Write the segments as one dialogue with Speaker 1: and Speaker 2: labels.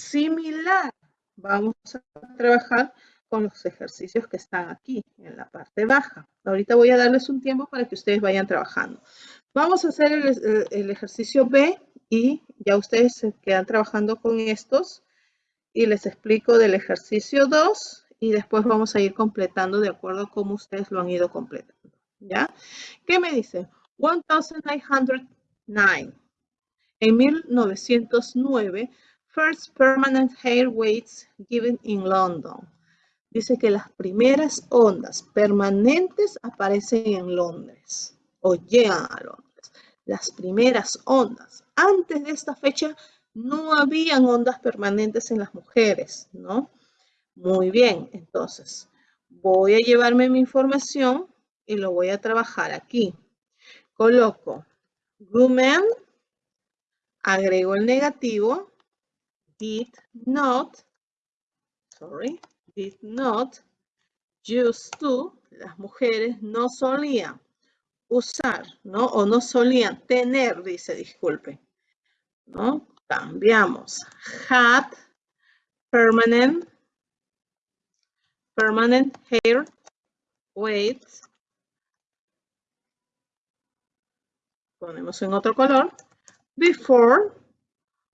Speaker 1: Similar, vamos a trabajar con los ejercicios que están aquí, en la parte baja. Ahorita voy a darles un tiempo para que ustedes vayan trabajando. Vamos a hacer el, ejercicio B y ya ustedes se quedan trabajando con estos y les explico del ejercicio 2 y después vamos a ir completando de acuerdo a cómo ustedes lo han ido completando. ¿Ya? ¿Qué me dicen? 1909. En 1909, first permanent hair weights given in London dice que las primeras ondas permanentes aparecen en Londres o llegan a Londres. Las primeras ondas. Antes de esta fecha no habían ondas permanentes en las mujeres, ¿no? Muy bien, entonces voy a llevarme mi información y lo voy a trabajar aquí. Coloco women, agrego el negativo, did not, sorry, did not used to, las mujeres no solían usar, ¿no? O no solían tener, dice, disculpe, ¿no? Cambiamos. Had permanent, permanent hair weight. Ponemos en otro color. Before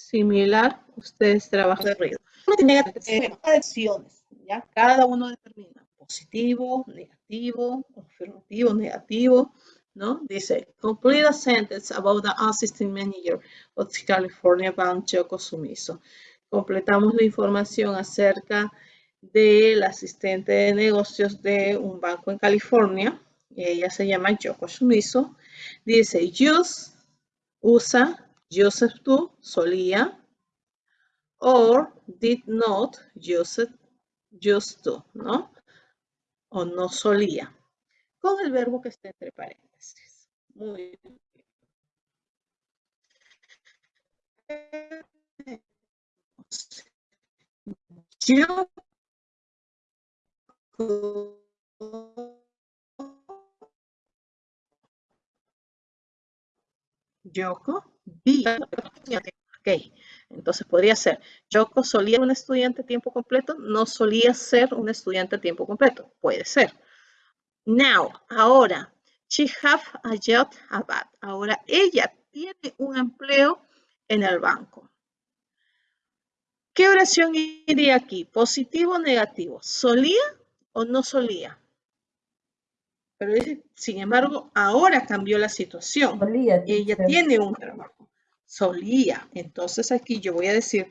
Speaker 1: Similar, ustedes trabajan de ruido. ¿ya? Cada uno determina positivo, negativo, afirmativo, negativo, ¿no? Dice, complete a sentence about the assistant manager of the California Bank, Choco Sumiso. Completamos la información acerca del asistente de negocios de un banco en California. Ella se llama Yoko Sumiso. Dice, use, usa, Joseph to, solía, or did not use used ¿no? O no solía. Con el verbo que está entre paréntesis. Muy B. Ok, entonces podría ser, Yoko solía ser un estudiante a tiempo completo, no solía ser un estudiante a tiempo completo. Puede ser. Now, ahora, she have a job about. Ahora, ella tiene un empleo en el banco. ¿Qué oración iría aquí? ¿Positivo o negativo? ¿Solía o no solía? Pero sin embargo, ahora cambió la situación. Solía, Ella tiene un trabajo. Solía. Entonces aquí yo voy a decir,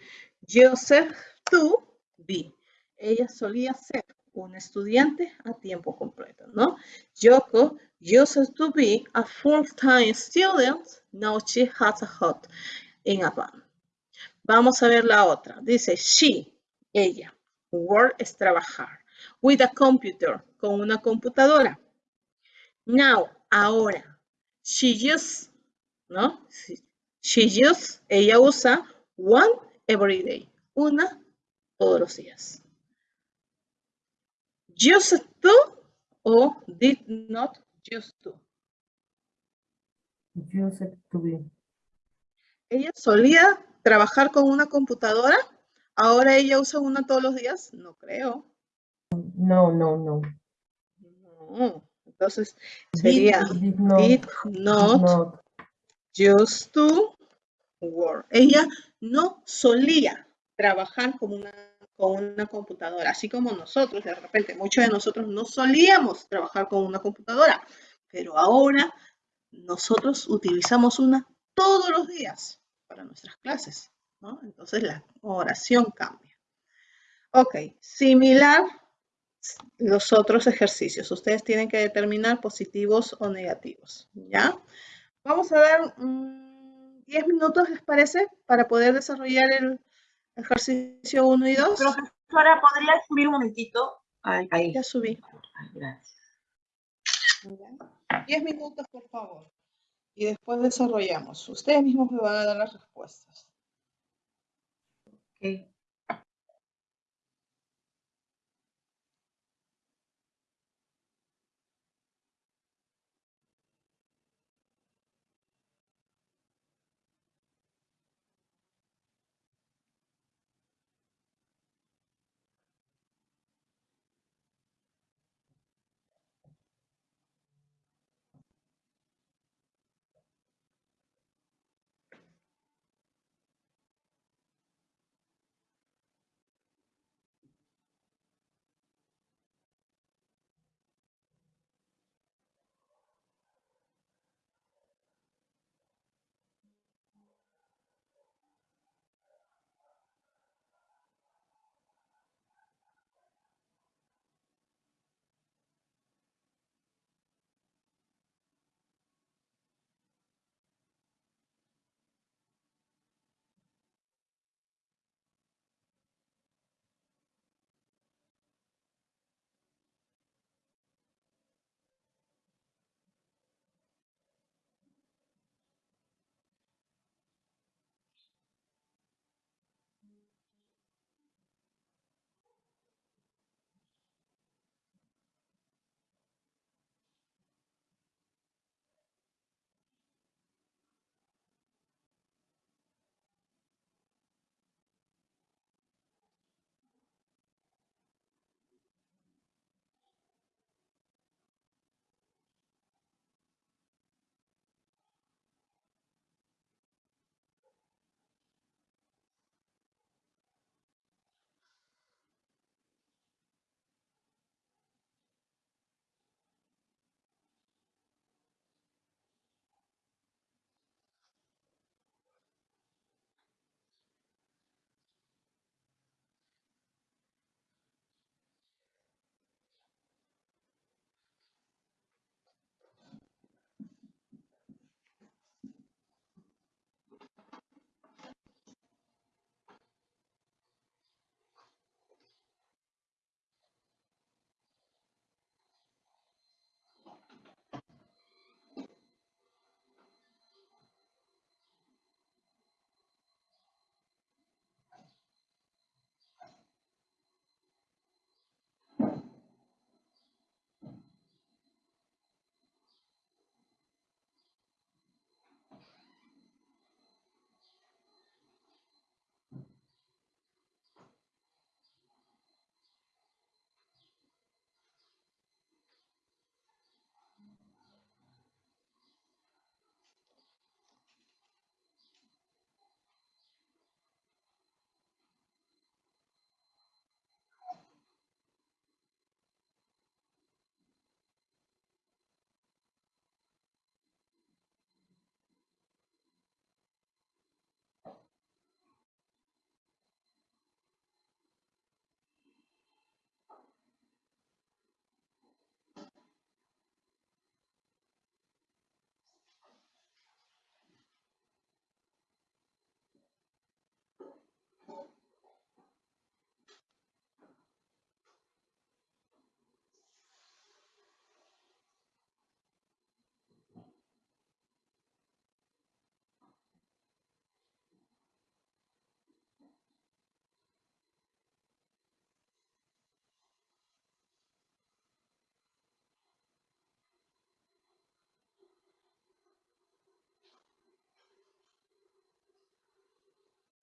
Speaker 1: Joseph to be. Ella solía ser un estudiante a tiempo completo, ¿no? Yoko used to be a full-time student. Now she has a hot in a van. Vamos a ver la otra. Dice she, ella. Work es trabajar. With a computer, con una computadora. Now, ahora, she uses, ¿no? She uses, ella usa one every day, una todos los días. Used to o did not used to.
Speaker 2: Used to be.
Speaker 1: Ella solía trabajar con una computadora. Ahora ella usa una todos los días. No creo.
Speaker 2: No, no, no.
Speaker 1: No. Entonces sería did, not, just to work. Ella no solía trabajar con una, con una computadora, así como nosotros, de repente, muchos de nosotros no solíamos trabajar con una computadora, pero ahora nosotros utilizamos una todos los días para nuestras clases, ¿no? Entonces la oración cambia. Ok, similar los otros ejercicios. Ustedes tienen que determinar positivos o negativos, ¿ya? Vamos a dar 10 mm, minutos, ¿les parece? Para poder desarrollar el ejercicio 1 y 2.
Speaker 3: Profesora, ¿podría subir un momentito? Ahí, ahí.
Speaker 1: Ya subí.
Speaker 3: Gracias.
Speaker 1: Diez minutos, por favor. Y después desarrollamos. Ustedes mismos me van a dar las respuestas.
Speaker 3: Ok.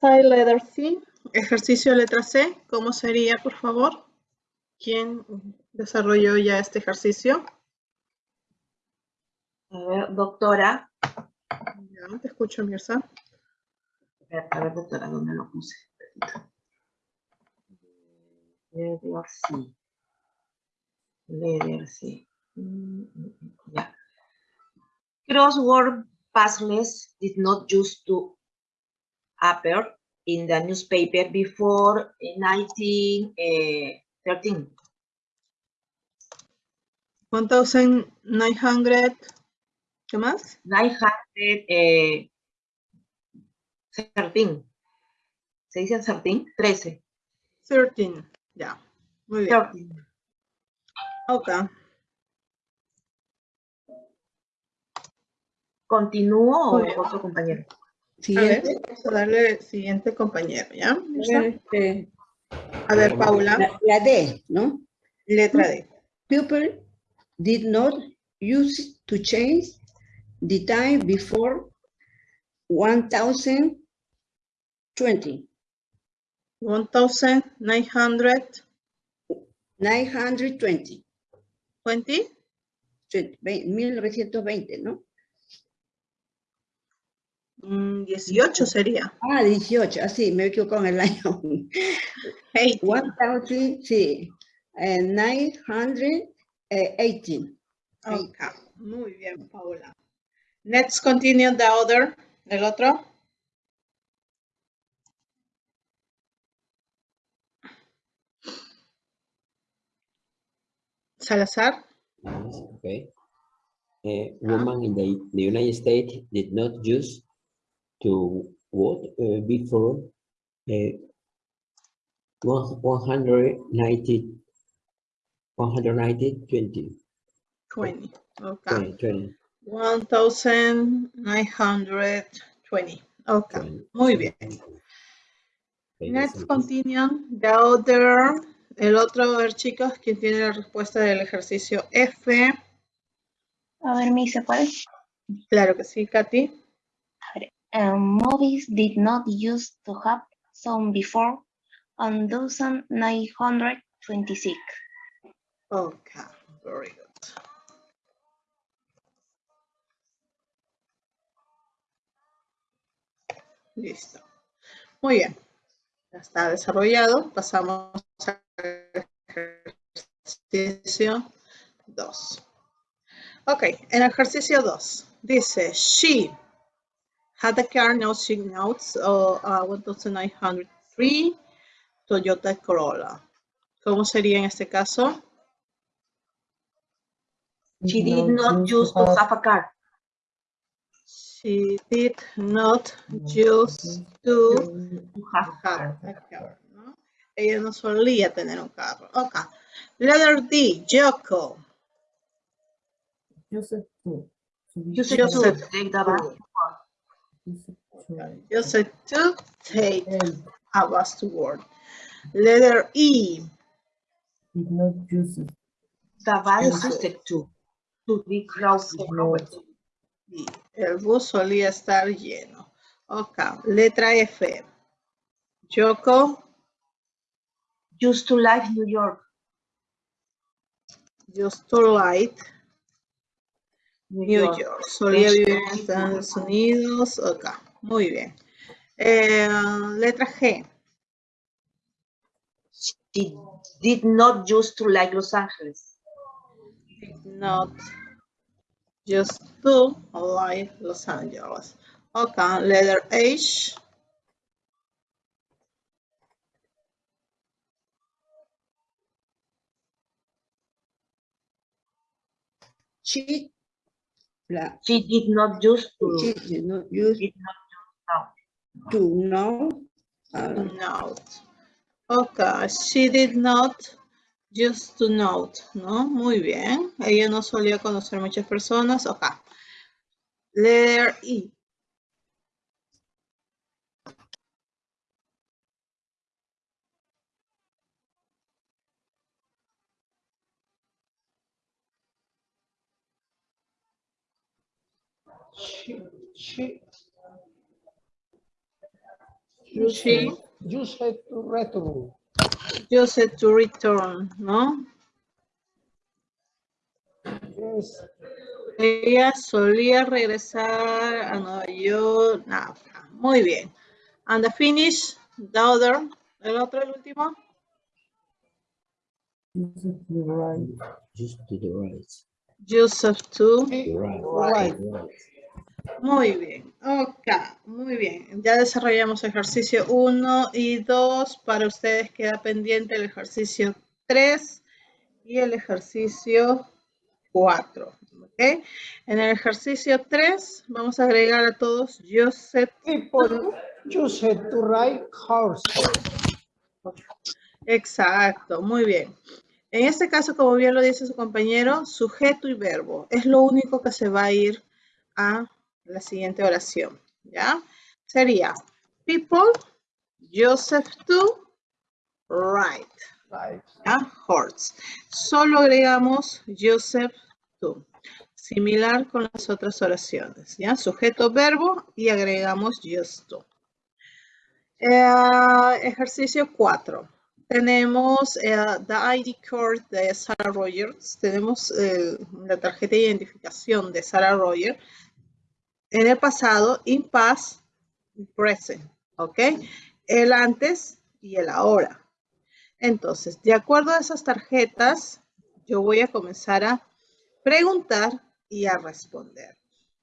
Speaker 1: Side letter C, ejercicio letra C, ¿cómo sería, por favor? ¿Quién desarrolló ya este ejercicio?
Speaker 3: A ver, doctora.
Speaker 1: Ya, te escucho, Mirza.
Speaker 3: A ver, a ver, doctora, ¿dónde lo puse? Letter C. Letter C. Mm, mm, mm, Ya. Crossword puzzles did not used to appear in the newspaper before 1913.
Speaker 1: 1900, ¿qué más?
Speaker 3: 913. ¿Se dice 13? 13.
Speaker 1: 13, ya, muy bien.
Speaker 3: 13.
Speaker 1: Ok.
Speaker 3: ¿Continúo o otro compañero?
Speaker 1: A vamos a darle siguiente compañero, ¿ya?
Speaker 4: A ver, este,
Speaker 1: A ver, Paula,
Speaker 4: la, la D, ¿no?
Speaker 1: letra D.
Speaker 4: People did not use to change the time before 1020.
Speaker 1: 1920.
Speaker 4: 920. 20, 1920, ¿no?
Speaker 1: Mm, 18 sería.
Speaker 4: Ah, 18, así, me he equivocado en el año.
Speaker 1: 18.
Speaker 4: 1000, sí, eh, 918.
Speaker 1: Ok, muy bien, Paula. Let's continue the other, el otro. Salazar.
Speaker 5: Okay. A woman in the, the United States did not use to vote uh, before uh, one, 190, 190, 20,
Speaker 1: 20. Ok.
Speaker 5: 20, 20,
Speaker 1: 1920. Ok.
Speaker 5: 20.
Speaker 1: Muy bien.
Speaker 5: Okay, it.
Speaker 1: continue the other. El otro, a ver chicos, ¿quién tiene la respuesta del ejercicio F?
Speaker 6: A ver, Miss, ¿se puede?
Speaker 1: Claro que sí, Katy.
Speaker 6: Um, movies did not used to have sound before 1926.
Speaker 1: Okay, very good. Listo. Muy bien. Ya está desarrollado. Pasamos al ejercicio 2. Ok, en el ejercicio 2 dice, she had a car, now she notes, uh, uh, 1903 Toyota Corolla. ¿Cómo sería en este caso?
Speaker 3: She did not use to have a car.
Speaker 1: She did not use to
Speaker 3: To have a car.
Speaker 1: have a car, ¿no? Ella no solía tener un carro. Ok. Letter D, Yoko.
Speaker 2: Joseph to. to be
Speaker 3: Use it
Speaker 1: Joseph
Speaker 3: to take the bus.
Speaker 2: Joseph
Speaker 1: Just to take bus to work. Letter E,
Speaker 2: did not use it.
Speaker 3: The
Speaker 1: Use
Speaker 3: used to. To be crowded.
Speaker 1: y el bus solía estar lleno. Ok. Letra F, Yoko
Speaker 3: Used to live New York.
Speaker 1: used to light New York. Solía vivir en Estados Unidos. Ok, muy bien. Eh, letra G.
Speaker 3: She did not used to like Los Angeles.
Speaker 1: Not just to like Los Angeles. Ok, letter H.
Speaker 4: She,
Speaker 3: She did not used to.
Speaker 4: she did not use
Speaker 3: did not
Speaker 4: to know. uh,
Speaker 1: Note. Ok, she did not just to note, ¿no? Muy bien. Ella no solía conocer muchas personas. Ok. Letter E.
Speaker 7: She, she,
Speaker 1: She
Speaker 7: used to return.
Speaker 1: used to return, ¿no?
Speaker 7: Yes,
Speaker 1: Ella solía regresar a Nueva York. Nada, muy bien. And the finish, the other, el otro, el último.
Speaker 2: Joseph to the right.
Speaker 5: Just to the right.
Speaker 1: Joseph to.
Speaker 5: The right.
Speaker 7: right.
Speaker 5: right.
Speaker 1: Muy bien. Ok, muy bien. Ya desarrollamos ejercicio 1 y 2. Para ustedes queda pendiente el ejercicio 3 y el ejercicio 4. ¿ok? En el ejercicio 3 vamos a agregar a todos Joseph
Speaker 7: People used to ride horses.
Speaker 1: Exacto, muy bien. En este caso, como bien lo dice su compañero, sujeto y verbo. Es lo único que se va a ir a la siguiente oración. ¿Ya? Sería people, Joseph to, write.
Speaker 7: Right.
Speaker 1: ¿ya? Horse. Solo agregamos Joseph to. Similar con las otras oraciones, ¿ya? Sujeto, verbo y agregamos just to. Eh, ejercicio 4. Tenemos eh, the ID card de Sarah Rogers. Tenemos eh, la tarjeta de identificación de Sarah Rogers en el pasado, in past, present. ¿Ok? El antes y el ahora. Entonces, de acuerdo a esas tarjetas, yo voy a comenzar a preguntar y a responder.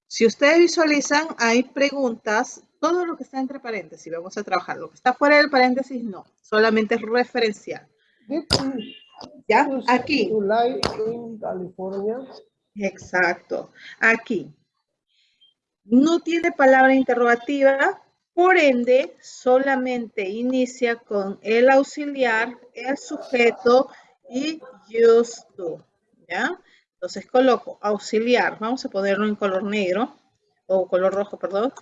Speaker 1: Si ustedes visualizan, hay preguntas, todo lo que está entre paréntesis, vamos a trabajar. Lo que está fuera del paréntesis, no, solamente es referencial. ¿Ya?
Speaker 7: choose
Speaker 1: Aquí, exacto, aquí. No tiene palabra interrogativa, por ende, solamente inicia con el auxiliar, el sujeto y used to, ¿ya? Entonces coloco auxiliar, vamos a ponerlo en color negro, o color rojo, perdón.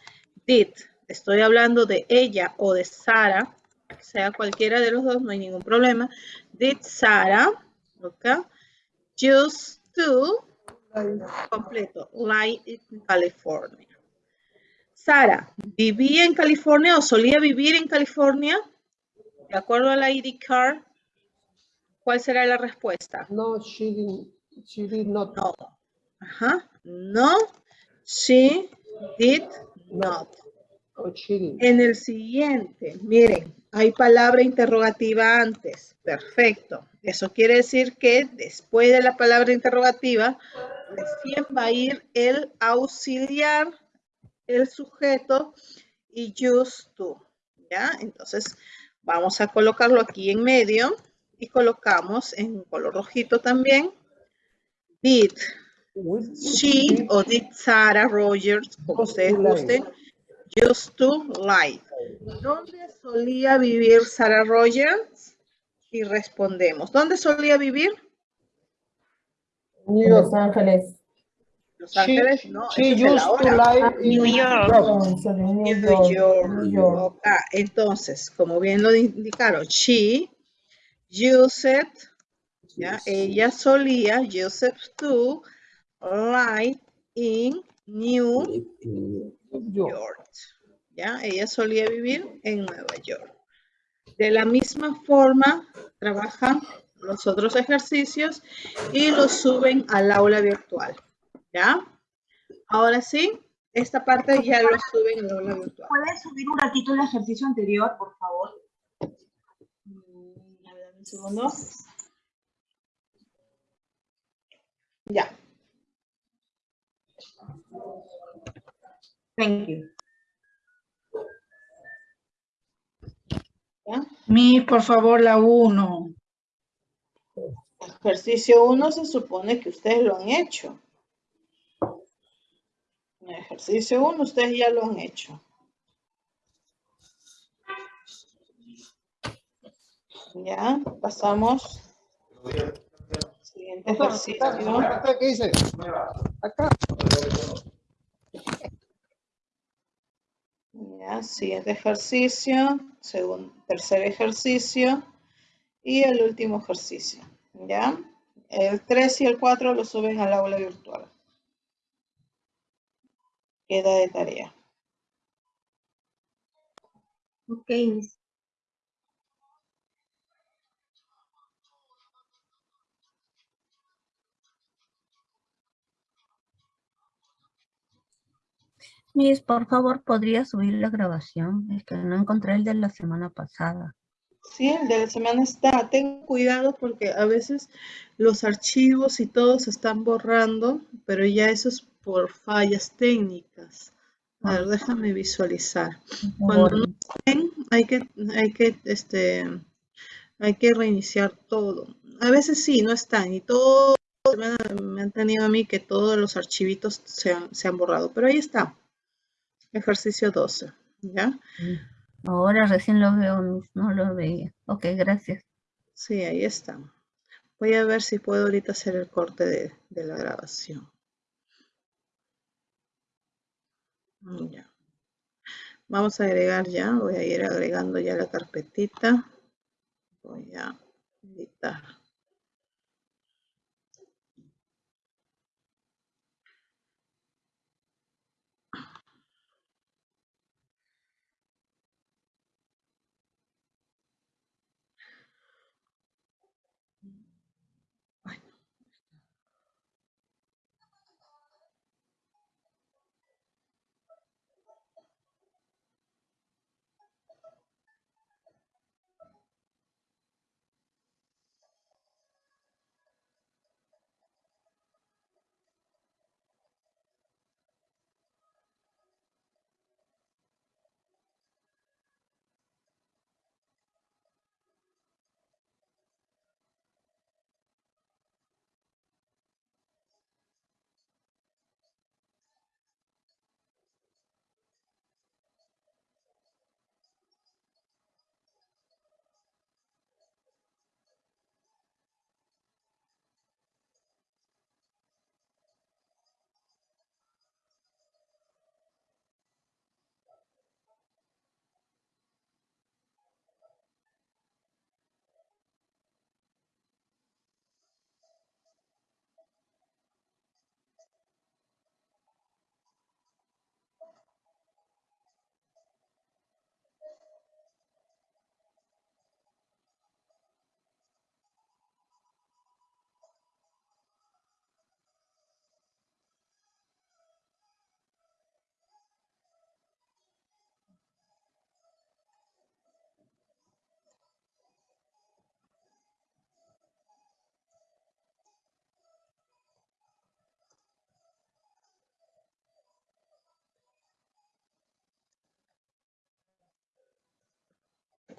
Speaker 1: Did, estoy hablando de ella o de Sara, sea cualquiera de los dos, no hay ningún problema. Did Sara, ok, used to, completo, live in California. Sara, ¿vivía en California o solía vivir en California? De acuerdo a la ID card, ¿cuál será la respuesta?
Speaker 7: No, she didn't. She did not.
Speaker 1: No. Ajá. No, she did not.
Speaker 7: Oh, she.
Speaker 1: En el siguiente, miren, hay palabra interrogativa antes. Perfecto. Eso quiere decir que después de la palabra interrogativa, recién va a ir el auxiliar, el sujeto y used to. ¿Ya? Entonces, vamos a colocarlo aquí en medio y colocamos en color rojito también. Did she o did Sarah Rogers, como ustedes gusten, used to lie. ¿Dónde solía vivir Sarah Rogers? Y respondemos. ¿Dónde solía vivir?
Speaker 7: New
Speaker 2: En
Speaker 7: York.
Speaker 2: Los Ángeles.
Speaker 1: Los
Speaker 7: She,
Speaker 1: Ángeles, no,
Speaker 7: she used to live in
Speaker 6: New York.
Speaker 2: New York.
Speaker 1: York.
Speaker 2: New York.
Speaker 1: Ok, entonces, como bien lo indicaron, she used, ya, ella solía, Joseph to, lie in New
Speaker 5: in-
Speaker 7: New York.
Speaker 1: York. ¿Ya? Ella solía vivir en Nueva York. De la misma forma, trabajan los otros ejercicios y los suben al aula virtual. ¿Ya? Ahora sí, esta parte ya lo suben al aula virtual.
Speaker 3: ¿Puedes subir un ratito el ejercicio anterior, por favor?
Speaker 1: Mm, a ver, un segundo. Ya.
Speaker 3: Thank you.
Speaker 1: ¿ya?
Speaker 8: Mi, por favor, la 1.
Speaker 1: Ejercicio 1 se supone que ustedes lo han hecho. Ejercicio 1 ustedes ya lo han hecho. Ya, pasamos. Siguiente ejercicio.
Speaker 7: ¿Qué dice? Acá.
Speaker 1: Ya, siguiente ejercicio, segundo, tercer ejercicio y el último ejercicio. ¿Ya? El 3 y el 4 lo suben al aula virtual. Queda de tarea.
Speaker 6: Ok, Miss.
Speaker 9: Miss, por favor, ¿podría subir la grabación? Es que no encontré el de la semana pasada.
Speaker 1: Sí, el de la semana está. Ten cuidado porque a veces los archivos y todo se están borrando, pero ya eso es por fallas técnicas. A ver, déjame visualizar. Cuando no estén, hay que, hay que, este, hay que reiniciar todo. A veces sí, no están y todo, me han, me han tenido a mí que todos los archivitos se han, se han borrado, pero ahí está. Ejercicio 12, ¿ya?
Speaker 9: Ahora recién lo veo, no lo veía. Ok, gracias.
Speaker 1: Sí, ahí está. Voy a ver si puedo ahorita hacer el corte de, de la grabación. Ya. Vamos a agregar ya, voy a ir agregando ya la carpetita. Voy a editar.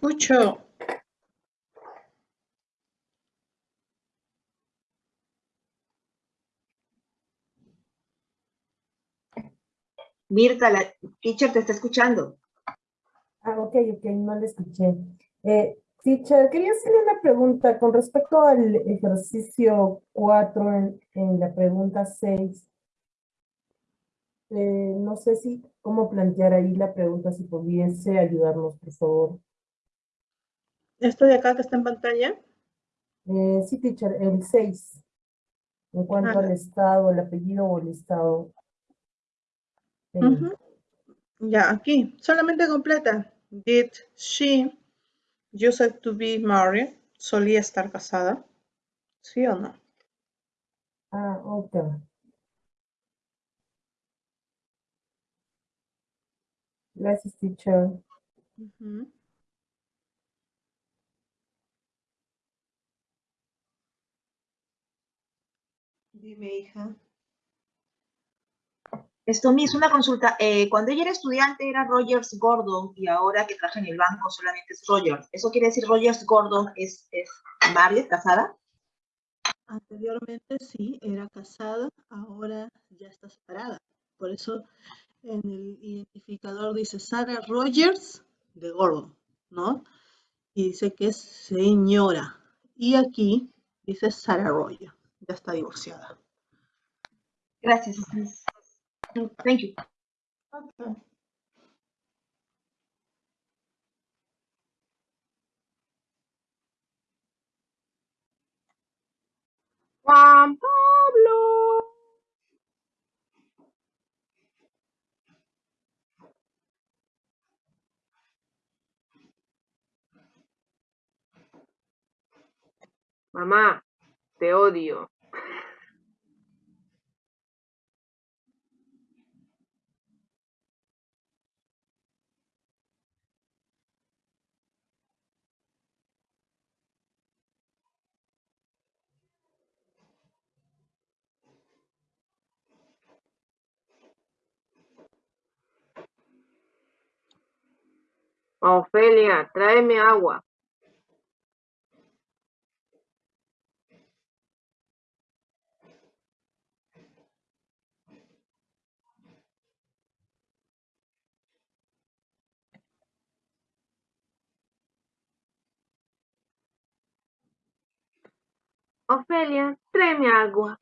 Speaker 1: Escucho.
Speaker 3: Mirta, la teacher te está escuchando.
Speaker 2: Ah, ok, ok, no le escuché. Eh, teacher, quería hacerle una pregunta con respecto al ejercicio 4 en, en la pregunta 6. Eh, no sé si, cómo plantear ahí la pregunta, si pudiese ayudarnos, por favor.
Speaker 1: Esto de acá que está en pantalla.
Speaker 2: Eh, sí, teacher, el 6. En cuanto
Speaker 1: Ah.
Speaker 2: al estado, el apellido o el estado. Eh.
Speaker 1: Ya, aquí, solamente completa. Did she used to be married? ¿Solía estar casada? ¿Sí o no?
Speaker 2: Ah, ok. Gracias, teacher.
Speaker 1: Ujú. Dime, hija.
Speaker 3: Esto me hizo una consulta. eh, cuando ella era estudiante era Rogers Gordon y ahora que trabaja en el banco solamente es Rogers. ¿Eso quiere decir Rogers Gordon es, es married, casada?
Speaker 1: Anteriormente sí, era casada, ahora ya está separada. Por eso en el identificador dice Sarah Rogers de Gordon, ¿no? Y dice que es señora. Y aquí dice Sarah Rogers, ya está divorciada.
Speaker 3: Gracias. Thank you.
Speaker 7: Juan Pablo. Mamá, te odio. Ofelia, tráeme agua. Ofelia, tráeme agua.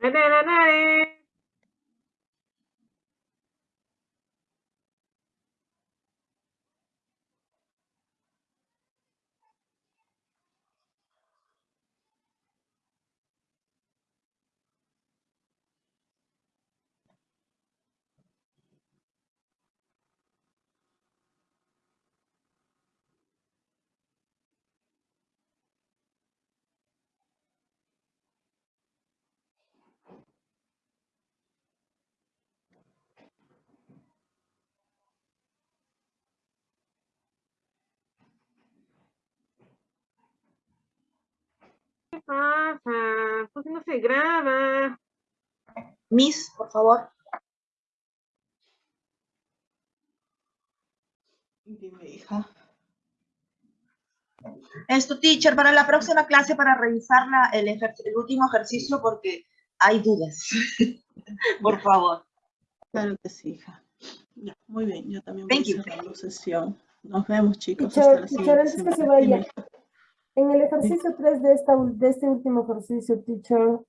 Speaker 7: Nare. ¿Qué pasa? ¿Por qué no se graba?
Speaker 3: Miss, por favor.
Speaker 1: Dime, hija.
Speaker 3: Esto, teacher, para la próxima clase para revisar la- el, el último ejercicio porque hay dudas. por favor.
Speaker 1: Claro que sí, hija. Ya, muy bien, yo también voy
Speaker 3: Thank you.
Speaker 1: cerrando sesión. Nos vemos, chicos.
Speaker 2: Teacher,
Speaker 1: hasta la
Speaker 2: teacher,
Speaker 1: siguiente
Speaker 2: antes que se vaya. En el ejercicio 3 de, esta, de este último ejercicio, teacher,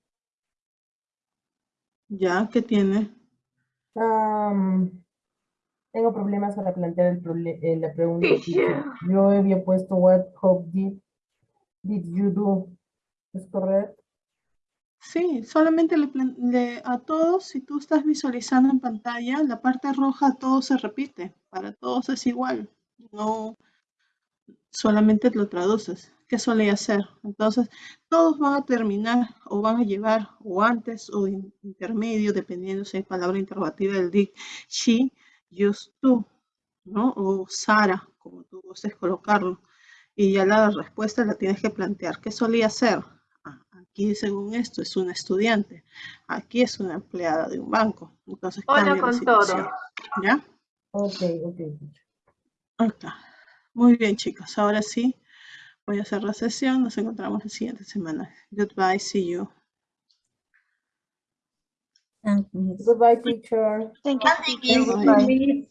Speaker 1: Ya, ¿qué tiene?
Speaker 2: am, tengo problemas para plantear el eh, la pregunta,
Speaker 7: Teacher.
Speaker 2: teacher. Yo había puesto what hope did, did you do. ¿Es correcto?
Speaker 1: Sí, solamente le, le- a todos, si tú estás visualizando en pantalla, la parte roja a todos se repite, para todos es igual, no solamente lo traduces, ¿qué solía hacer? Entonces, todos van a terminar o van a llevar o antes o in- intermedio, dependiendo si hay palabra interrogativa del DIC, she, used to, ¿no? O Sara, como tú gustes colocarlo. Y ya la respuesta la tienes que plantear. ¿Qué solía hacer? Ah, Aquí, según esto, es una estudiante. Aquí es una empleada de un banco. Entonces,
Speaker 7: Hola
Speaker 1: cambia la
Speaker 7: con
Speaker 1: situación.
Speaker 7: todo.
Speaker 1: ¿Ya?
Speaker 2: Ok, ok.
Speaker 1: Acá. Muy bien, chicos. Ahora sí, voy a hacer la sesión. Nos encontramos la siguiente semana. Goodbye. See you.
Speaker 9: Thank you.
Speaker 2: Goodbye, teacher.
Speaker 6: Thank you,
Speaker 3: Thank you.
Speaker 6: Goodbye.